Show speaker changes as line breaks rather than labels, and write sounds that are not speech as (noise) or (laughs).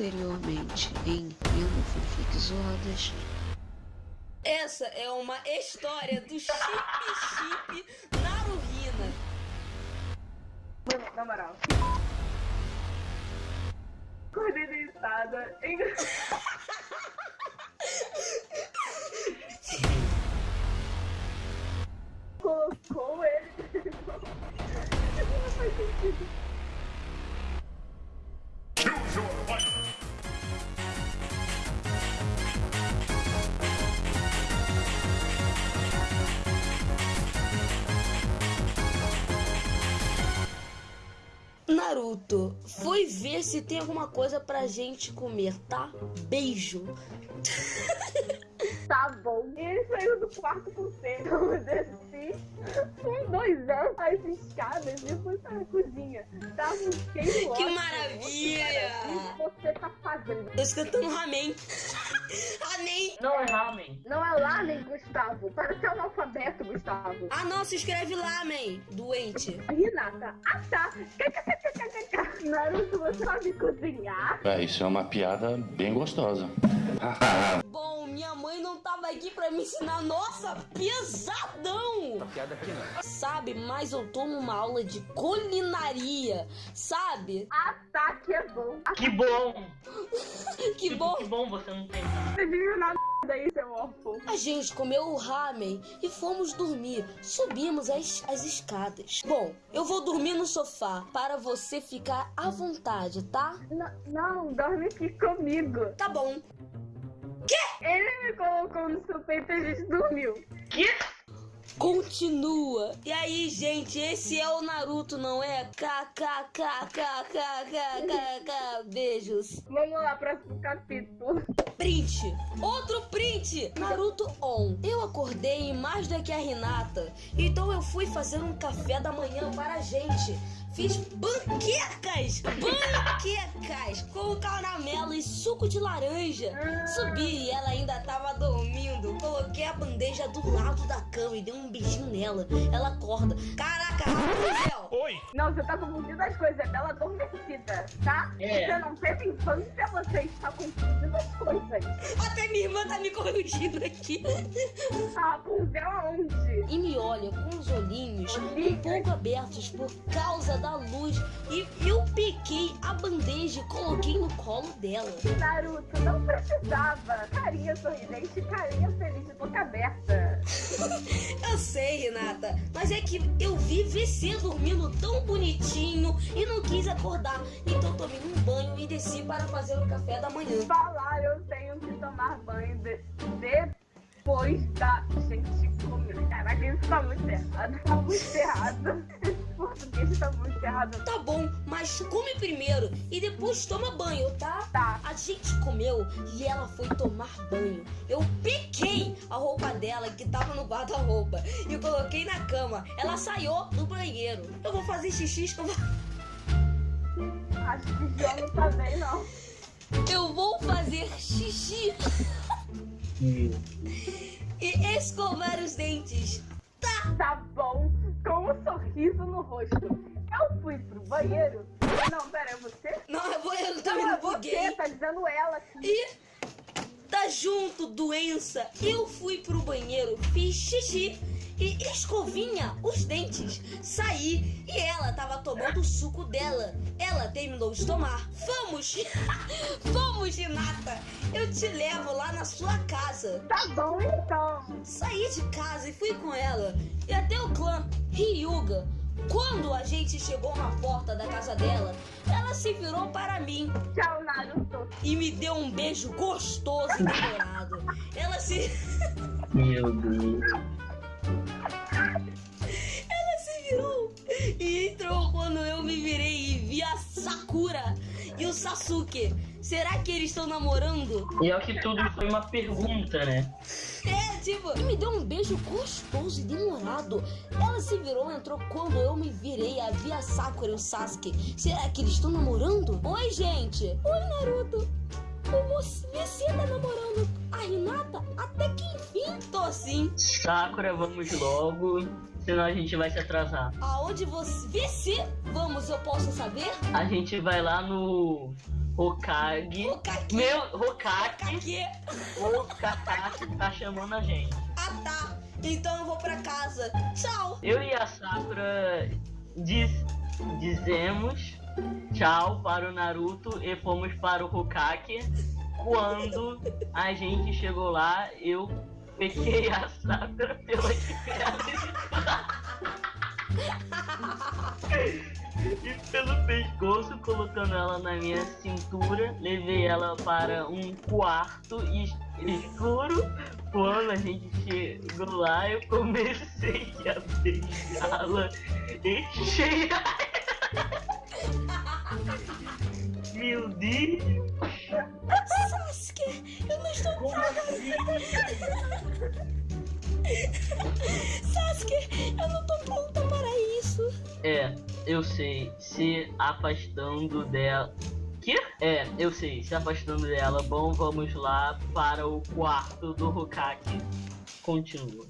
Anteriormente em Fanfic Zoadas.
Essa é uma história do Chip Chip Naruhina.
Mano, na moral. Acordei deitada. (laughs) Em... Colocou ele. (laughs) Não faz sentido.
Naruto, fui ver se tem alguma coisa pra gente comer, tá? Beijo.
Tá bom. E ele saiu do quarto com cedo. Eu desci com dois anos as escadas e fui pra cozinha. Tava cheio
Que maravilha!
O que você fazendo?
Tô escutando ramen. (laughs) ramen!
Não é ramen.
Não é lamen, Gustavo. Parece analfabeto, Gustavo.
Ah, não, se escreve lamen, doente.
Renata. Ah, tá. Naruto, você sabe cozinhar?
É, isso é uma piada bem gostosa.
Bom, minha mãe não tava aqui pra me ensinar. Nossa, pesadão!
Piada aqui não.
Sabe, mas eu tomo uma aula de culinaria, sabe?
Ah, tá, que é bom.
Que bom! (laughs)
Que bom!
Que bom você não tem.
você viu na (laughs) daí, seu órfão.
A gente comeu o ramen e fomos dormir. Subimos as, as escadas. Bom, eu vou dormir no sofá para você ficar à vontade, tá?
N- Não, dorme aqui comigo.
Tá bom.
Ele me colocou no seu peito e a gente dormiu.
Que?
Continua. E aí, gente, esse é o Naruto, não é? KKKKKKKK. Beijos.
Vamos lá, próximo capítulo.
Print. Outro print. Naruto on. Eu acordei mais do que a Renata. Então eu fui fazer um café da manhã para a gente. Fiz banquecas! Banquecas! Com caramelo e suco de laranja. Subi e ela ainda tava dormindo. Coloquei a bandeja do lado da cama e dei um beijinho nela. Ela acorda. Caraca, Rapunzel!
Oi!
Não, você tá confundindo as coisas. É Bela adormecida, tá?
É.
Você não teve infância, você está confundindo as coisas.
Até minha irmã tá me corrigindo aqui.
A Rapunzel aonde?
E me olha com os olhinhos um pouco abertos por causa da luz. E eu peguei a bandeja e coloquei no colo dela.
Naruto, não precisava. Carinha sorridente, carinha feliz de boca aberta. (laughs)
Eu sei, Renata, mas é que eu vi você dormindo tão bonitinho e não quis acordar. Então tomei um banho e desci para fazer o café da manhã.
Falar, eu tenho que tomar banho de- depois da gente comer. Caraca, isso tá muito errado. Tá muito errado. Português tá muito errado.
Tá bom, mas come primeiro e depois toma banho, tá?
Tá.
A gente comeu e ela foi tomar banho. Eu peguei a roupa dela que tava no guarda-roupa e coloquei na cama. Ela saiu do banheiro. Eu vou fazer xixi escovar.
Acho que já não tá bem, não.
Eu vou fazer xixi (laughs) e escovar os dentes.
Tá bom, com um sorriso no rosto. Eu fui pro banheiro. Não, pera, é você?
Não, eu vou, eu também
é
não
você,
buguei.
tá dizendo ela aqui.
E tá junto, doença. Eu fui pro banheiro, fiz xixi e escovinha os dentes. Saí e ela tava tomando o suco dela. Ela terminou de tomar. Vamos! (laughs) Vamos, Renata! Eu te levo lá na sua casa.
Tá bom, então.
Saí de casa e fui com ela e até o clã Ryuga. Quando a gente chegou na porta da casa dela, ela se virou para mim
Tchau, Naruto.
e me deu um beijo gostoso e demorado. Ela se. (laughs)
Meu Deus.
Ela se virou e entrou quando eu me virei e vi a Sakura e o Sasuke. Será que eles estão namorando?
E é que tudo foi uma pergunta, né?
É, tipo, me deu um beijo gostoso e demorado. Ela se virou entrou quando eu me virei e vi a Sakura e o Sasuke. Será que eles estão namorando? Oi, gente. Oi, Naruto. Você, você tá namorando a Hinata? Até que enfim. Tô sim.
Sakura, vamos logo, senão a gente vai se atrasar.
Aonde você. Vê se. Vamos, eu posso saber?
A gente vai lá no Hokage.
Hokage.
Meu, Hokage, Kakashi tá chamando a gente.
Ah tá. Então eu vou pra casa. Tchau.
Eu e a Sakura diz, dizemos tchau para o Naruto e fomos para o Hokage. Quando a gente chegou lá, eu peguei a Sakura colocando ela na minha cintura. Levei ela para um quarto es- escuro. Quando a gente chegou lá, eu comecei a beijá-la e cheirar. Meu Deus!
Sasuke, eu não estou.
Como assim?
Sasuke, eu não
eu sei, se afastando dela. Que? É, eu sei, se afastando dela. Bom, vamos lá para o quarto do Hokage. Continua.